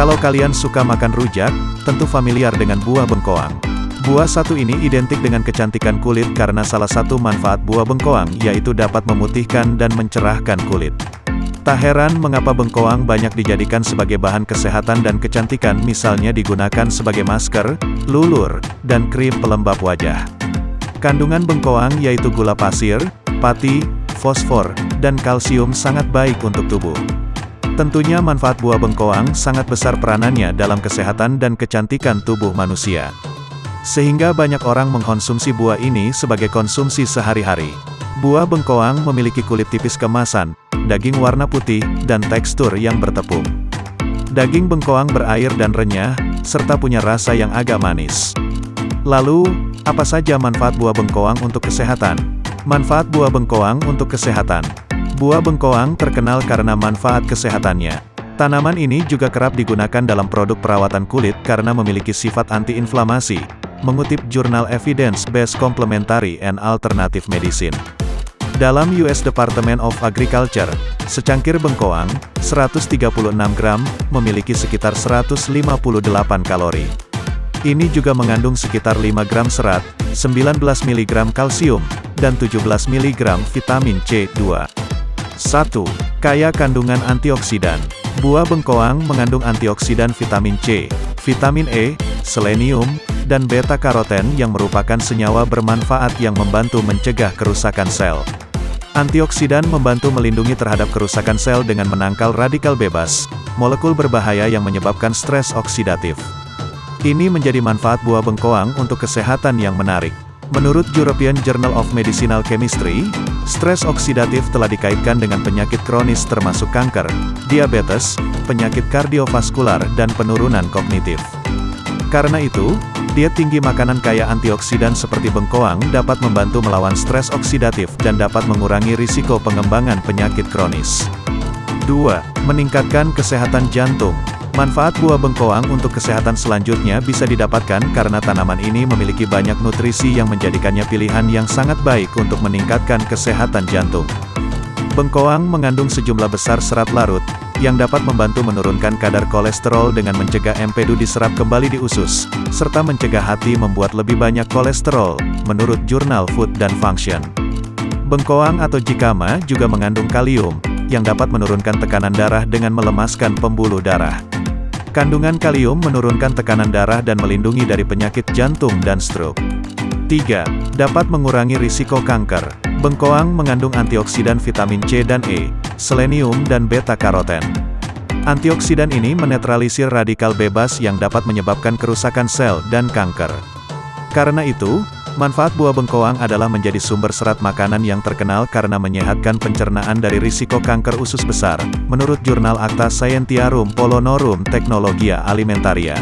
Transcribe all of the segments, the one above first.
Kalau kalian suka makan rujak, tentu familiar dengan buah bengkoang. Buah satu ini identik dengan kecantikan kulit karena salah satu manfaat buah bengkoang yaitu dapat memutihkan dan mencerahkan kulit. Tak heran mengapa bengkoang banyak dijadikan sebagai bahan kesehatan dan kecantikan misalnya digunakan sebagai masker, lulur, dan krim pelembab wajah. Kandungan bengkoang yaitu gula pasir, pati, fosfor, dan kalsium sangat baik untuk tubuh. Tentunya manfaat buah bengkoang sangat besar peranannya dalam kesehatan dan kecantikan tubuh manusia. Sehingga banyak orang mengkonsumsi buah ini sebagai konsumsi sehari-hari. Buah bengkoang memiliki kulit tipis kemasan, daging warna putih, dan tekstur yang bertepung. Daging bengkoang berair dan renyah, serta punya rasa yang agak manis. Lalu, apa saja manfaat buah bengkoang untuk kesehatan? Manfaat buah bengkoang untuk kesehatan. Buah bengkoang terkenal karena manfaat kesehatannya. Tanaman ini juga kerap digunakan dalam produk perawatan kulit karena memiliki sifat antiinflamasi, mengutip jurnal Evidence Based Complementary and Alternative Medicine. Dalam US Department of Agriculture, secangkir bengkoang, 136 gram, memiliki sekitar 158 kalori. Ini juga mengandung sekitar 5 gram serat, 19 mg kalsium, dan 17 mg vitamin C2. 1. Kaya kandungan antioksidan. Buah bengkoang mengandung antioksidan vitamin C, vitamin E, selenium, dan beta-karoten yang merupakan senyawa bermanfaat yang membantu mencegah kerusakan sel. Antioksidan membantu melindungi terhadap kerusakan sel dengan menangkal radikal bebas, molekul berbahaya yang menyebabkan stres oksidatif. Ini menjadi manfaat buah bengkoang untuk kesehatan yang menarik. Menurut European Journal of Medicinal Chemistry, stres oksidatif telah dikaitkan dengan penyakit kronis termasuk kanker, diabetes, penyakit kardiovaskular, dan penurunan kognitif. Karena itu, diet tinggi makanan kaya antioksidan seperti bengkoang dapat membantu melawan stres oksidatif dan dapat mengurangi risiko pengembangan penyakit kronis. 2. Meningkatkan kesehatan jantung. Manfaat buah bengkoang untuk kesehatan selanjutnya bisa didapatkan karena tanaman ini memiliki banyak nutrisi yang menjadikannya pilihan yang sangat baik untuk meningkatkan kesehatan jantung. Bengkoang mengandung sejumlah besar serat larut, yang dapat membantu menurunkan kadar kolesterol dengan mencegah empedu diserap kembali di usus, serta mencegah hati membuat lebih banyak kolesterol, menurut jurnal Food dan Function. Bengkoang atau jikama juga mengandung kalium, yang dapat menurunkan tekanan darah dengan melemaskan pembuluh darah. Kandungan kalium menurunkan tekanan darah dan melindungi dari penyakit jantung dan stroke. 3. Dapat mengurangi risiko kanker. Bengkoang mengandung antioksidan vitamin C dan E, selenium dan beta-karoten. Antioksidan ini menetralisir radikal bebas yang dapat menyebabkan kerusakan sel dan kanker. Karena itu, manfaat buah bengkoang adalah menjadi sumber serat makanan yang terkenal karena menyehatkan pencernaan dari risiko kanker usus besar, menurut jurnal Acta Scientiarum Polonorum Technologia Alimentaria.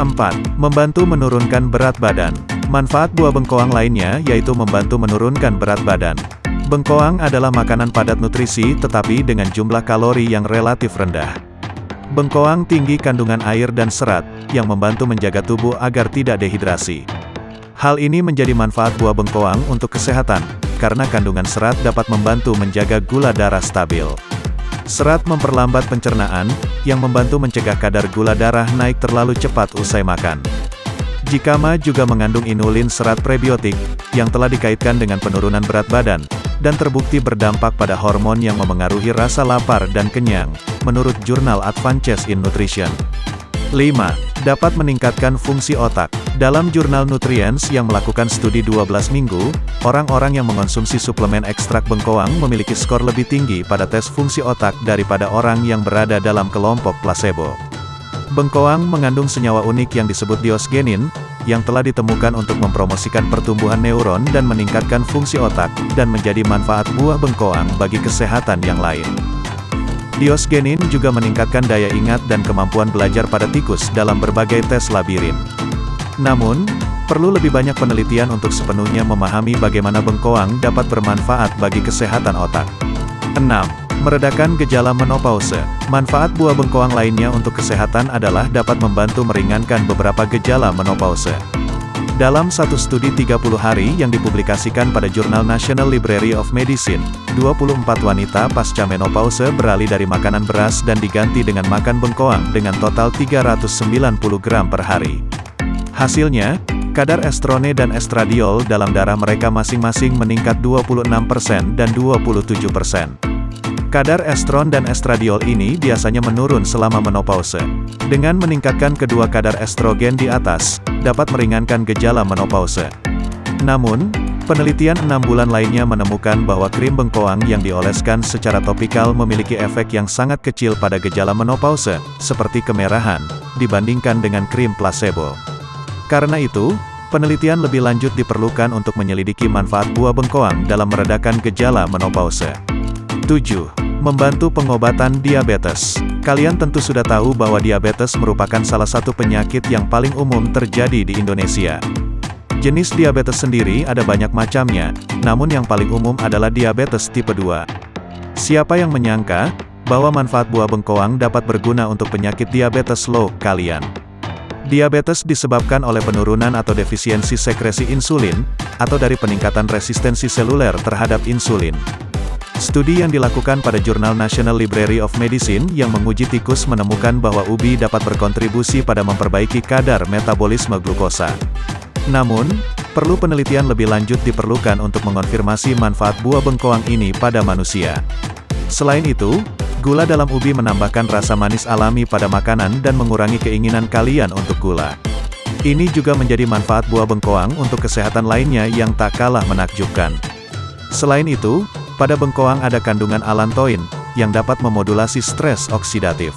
4. Membantu menurunkan berat badan. Manfaat buah bengkoang lainnya yaitu membantu menurunkan berat badan. Bengkoang adalah makanan padat nutrisi tetapi dengan jumlah kalori yang relatif rendah. Bengkoang tinggi kandungan air dan serat, yang membantu menjaga tubuh agar tidak dehidrasi. Hal ini menjadi manfaat buah bengkoang untuk kesehatan, karena kandungan serat dapat membantu menjaga gula darah stabil. Serat memperlambat pencernaan, yang membantu mencegah kadar gula darah naik terlalu cepat usai makan. Jikama juga mengandung inulin serat prebiotik, yang telah dikaitkan dengan penurunan berat badan, dan terbukti berdampak pada hormon yang memengaruhi rasa lapar dan kenyang, menurut jurnal Advances in Nutrition. 5. Dapat meningkatkan fungsi otak. Dalam jurnal Nutrients yang melakukan studi 12 minggu, orang-orang yang mengonsumsi suplemen ekstrak bengkoang memiliki skor lebih tinggi pada tes fungsi otak daripada orang yang berada dalam kelompok placebo. Bengkoang mengandung senyawa unik yang disebut diosgenin, yang telah ditemukan untuk mempromosikan pertumbuhan neuron dan meningkatkan fungsi otak, dan menjadi manfaat buah bengkoang bagi kesehatan yang lain. Diosgenin juga meningkatkan daya ingat dan kemampuan belajar pada tikus dalam berbagai tes labirin. Namun, perlu lebih banyak penelitian untuk sepenuhnya memahami bagaimana bengkoang dapat bermanfaat bagi kesehatan otak. 6. Meredakan gejala menopause. Manfaat buah bengkoang lainnya untuk kesehatan adalah dapat membantu meringankan beberapa gejala menopause. Dalam satu studi 30 hari yang dipublikasikan pada jurnal National Library of Medicine, 24 wanita pasca menopause beralih dari makanan beras dan diganti dengan makan bengkoang dengan total 390 gram per hari. Hasilnya, kadar estrone dan estradiol dalam darah mereka masing-masing meningkat 26% dan 27%. Kadar estron dan estradiol ini biasanya menurun selama menopause. Dengan meningkatkan kedua kadar estrogen di atas, dapat meringankan gejala menopause. Namun, penelitian enam bulan lainnya menemukan bahwa krim bengkoang yang dioleskan secara topikal memiliki efek yang sangat kecil pada gejala menopause, seperti kemerahan, dibandingkan dengan krim placebo. Karena itu, penelitian lebih lanjut diperlukan untuk menyelidiki manfaat buah bengkoang dalam meredakan gejala menopause. 7. Membantu pengobatan diabetes. Kalian tentu sudah tahu bahwa diabetes merupakan salah satu penyakit yang paling umum terjadi di Indonesia. Jenis diabetes sendiri ada banyak macamnya, namun yang paling umum adalah diabetes tipe 2. Siapa yang menyangka, bahwa manfaat buah bengkoang dapat berguna untuk penyakit diabetes low kalian? Diabetes disebabkan oleh penurunan atau defisiensi sekresi insulin, atau dari peningkatan resistensi seluler terhadap insulin. Studi yang dilakukan pada jurnal National Library of Medicine yang menguji tikus menemukan bahwa ubi dapat berkontribusi pada memperbaiki kadar metabolisme glukosa. Namun, perlu penelitian lebih lanjut diperlukan untuk mengonfirmasi manfaat buah bengkoang ini pada manusia. Selain itu, gula dalam ubi menambahkan rasa manis alami pada makanan dan mengurangi keinginan kalian untuk gula. Ini juga menjadi manfaat buah bengkoang untuk kesehatan lainnya yang tak kalah menakjubkan. Selain itu, pada bengkoang ada kandungan alantoin, yang dapat memodulasi stres oksidatif.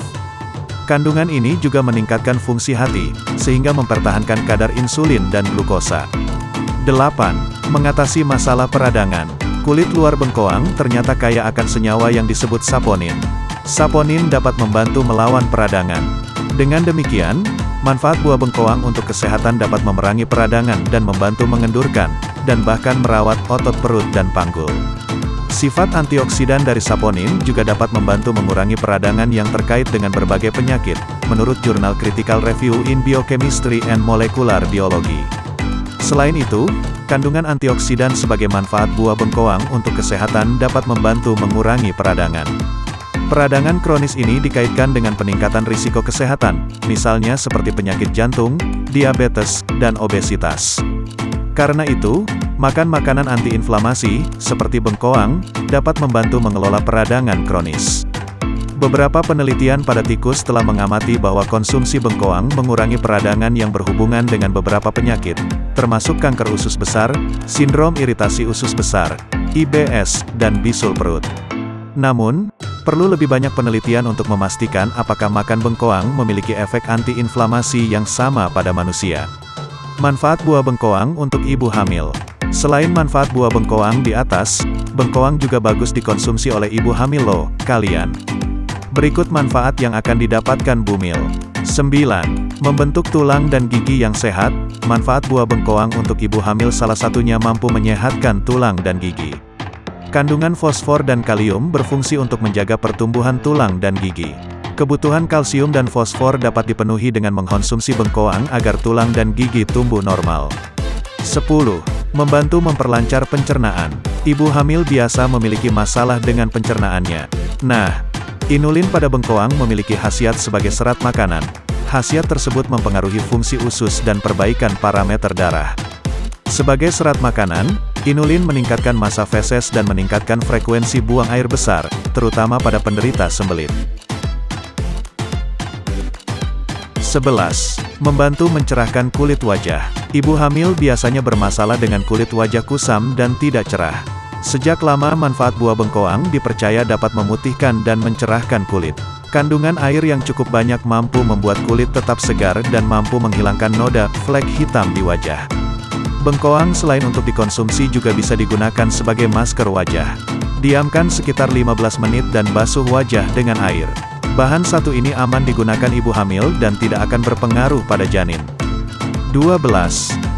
Kandungan ini juga meningkatkan fungsi hati, sehingga mempertahankan kadar insulin dan glukosa. 8. Mengatasi masalah peradangan. Kulit luar bengkoang ternyata kaya akan senyawa yang disebut saponin. Saponin dapat membantu melawan peradangan. Dengan demikian, manfaat buah bengkoang untuk kesehatan dapat memerangi peradangan dan membantu mengendurkan, dan bahkan merawat otot perut dan panggul. Sifat antioksidan dari saponin juga dapat membantu mengurangi peradangan yang terkait dengan berbagai penyakit, menurut jurnal Critical Review in Biochemistry and Molecular Biology. Selain itu, kandungan antioksidan sebagai manfaat buah bengkoang untuk kesehatan dapat membantu mengurangi peradangan. Peradangan kronis ini dikaitkan dengan peningkatan risiko kesehatan, misalnya seperti penyakit jantung, diabetes, dan obesitas. Karena itu, Makan makanan antiinflamasi, seperti bengkoang, dapat membantu mengelola peradangan kronis. Beberapa penelitian pada tikus telah mengamati bahwa konsumsi bengkoang mengurangi peradangan yang berhubungan dengan beberapa penyakit, termasuk kanker usus besar, sindrom iritasi usus besar, IBS, dan bisul perut. Namun, perlu lebih banyak penelitian untuk memastikan apakah makan bengkoang memiliki efek antiinflamasi yang sama pada manusia. Manfaat buah bengkoang untuk ibu hamil Selain manfaat buah bengkoang di atas, bengkoang juga bagus dikonsumsi oleh ibu hamil loh, kalian. Berikut manfaat yang akan didapatkan bumil. 9. Membentuk tulang dan gigi yang sehat, manfaat buah bengkoang untuk ibu hamil salah satunya mampu menyehatkan tulang dan gigi. Kandungan fosfor dan kalium berfungsi untuk menjaga pertumbuhan tulang dan gigi. Kebutuhan kalsium dan fosfor dapat dipenuhi dengan mengkonsumsi bengkoang agar tulang dan gigi tumbuh normal. 10. Membantu memperlancar pencernaan. Ibu hamil biasa memiliki masalah dengan pencernaannya. Nah, inulin pada bengkoang memiliki khasiat sebagai serat makanan. Khasiat tersebut mempengaruhi fungsi usus dan perbaikan parameter darah. Sebagai serat makanan, inulin meningkatkan masa feses dan meningkatkan frekuensi buang air besar, terutama pada penderita sembelit. 11. Membantu mencerahkan kulit wajah. Ibu hamil biasanya bermasalah dengan kulit wajah kusam dan tidak cerah. Sejak lama manfaat buah bengkoang dipercaya dapat memutihkan dan mencerahkan kulit. Kandungan air yang cukup banyak mampu membuat kulit tetap segar dan mampu menghilangkan noda, flek hitam di wajah. Bengkoang selain untuk dikonsumsi juga bisa digunakan sebagai masker wajah. Diamkan sekitar 15 menit dan basuh wajah dengan air. Bahan satu ini aman digunakan ibu hamil dan tidak akan berpengaruh pada janin. 12.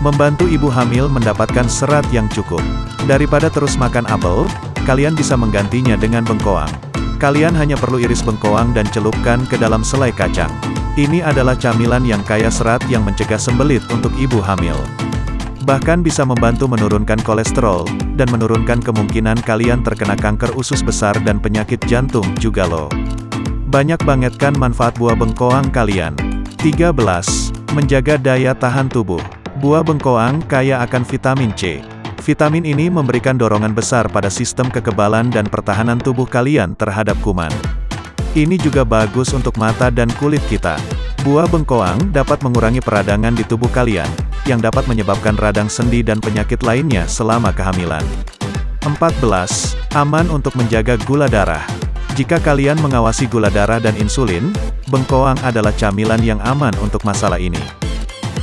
Membantu ibu hamil mendapatkan serat yang cukup. Daripada terus makan apel, kalian bisa menggantinya dengan bengkoang. Kalian hanya perlu iris bengkoang dan celupkan ke dalam selai kacang. Ini adalah camilan yang kaya serat yang mencegah sembelit untuk ibu hamil. Bahkan bisa membantu menurunkan kolesterol, dan menurunkan kemungkinan kalian terkena kanker usus besar dan penyakit jantung juga loh. Banyak bangetkan manfaat buah bengkoang kalian. 13. Menjaga daya tahan tubuh. Buah bengkoang kaya akan vitamin C. Vitamin ini memberikan dorongan besar pada sistem kekebalan dan pertahanan tubuh kalian terhadap kuman. Ini juga bagus untuk mata dan kulit kita. Buah bengkoang dapat mengurangi peradangan di tubuh kalian, yang dapat menyebabkan radang sendi dan penyakit lainnya selama kehamilan. 14. Aman untuk menjaga gula darah. Jika kalian mengawasi gula darah dan insulin, bengkoang adalah camilan yang aman untuk masalah ini.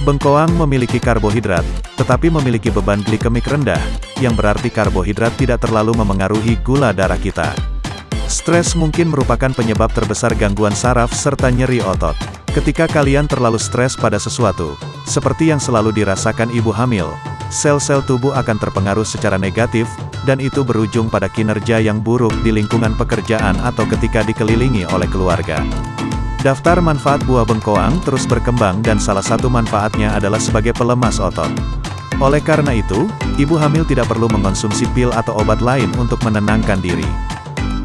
Bengkoang memiliki karbohidrat, tetapi memiliki beban glikemik rendah, yang berarti karbohidrat tidak terlalu memengaruhi gula darah kita. Stres mungkin merupakan penyebab terbesar gangguan saraf serta nyeri otot. Ketika kalian terlalu stres pada sesuatu, seperti yang selalu dirasakan ibu hamil, sel-sel tubuh akan terpengaruh secara negatif, dan itu berujung pada kinerja yang buruk di lingkungan pekerjaan atau ketika dikelilingi oleh keluarga. Daftar manfaat buah bengkoang terus berkembang dan salah satu manfaatnya adalah sebagai pelemas otot. Oleh karena itu, ibu hamil tidak perlu mengonsumsi pil atau obat lain untuk menenangkan diri.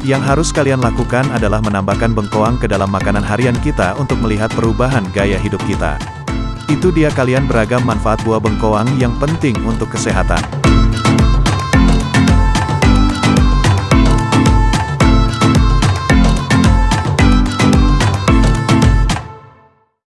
Yang harus kalian lakukan adalah menambahkan bengkoang ke dalam makanan harian kita untuk melihat perubahan gaya hidup kita. Itu dia kalian beragam manfaat buah bengkoang yang penting untuk kesehatan.